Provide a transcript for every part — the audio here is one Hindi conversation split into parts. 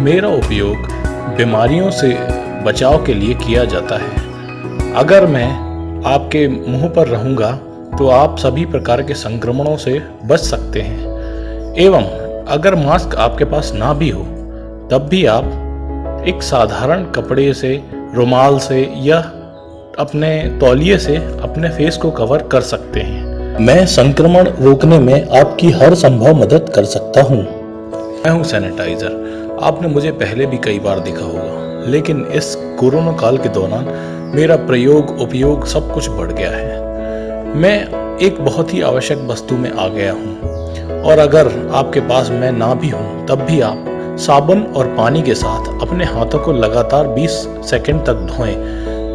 मेरा उपयोग बीमारियों से बचाव के लिए किया जाता है। अगर मैं आपके मुँह पर रहूँगा तो आप सभी प्रकार के संक्रमणों से बच सकते हैं। एवं अगर मास्क आपके पास ना भी हो, तब भी आप एक साधारण कपड़े से, रुमाल से या अपने तौलिए से अपने फेस को कवर कर सकते हैं। मैं संक्रमण रोकने में आपकी हर संभव मदद कर सकता हूँ। मैं हूँ सैनिटाइज़र आपने मुझे पहले भी कई बार देखा होगा, लेकिन इस कोरोना काल के दौरान मेरा प्रयोग, उपयोग सब कुछ बढ़ गया है। मैं एक बहुत ही आवश्यक वस्तु में आ गया हूँ, और अगर आपके पास मैं ना भी हूँ, तब भी आप साबुन और पानी के साथ अपने हाथों को लगातार 20 सेकंड तक धोएँ,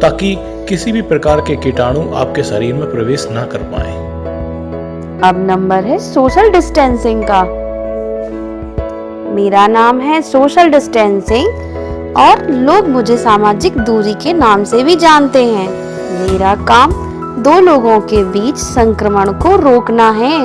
ताकि किसी भी प्रकार के कीटाणु आपके शरीर में प्रवेश ना कर पाए। अब नंबर है सोशल डिस्टेंसिंग का। मेरा नाम है सोशल डिस्टेंसिंग और लोग मुझे सामाजिक दूरी के नाम से भी जानते हैं। मेरा काम दो लोगों के बीच संक्रमण को रोकना है।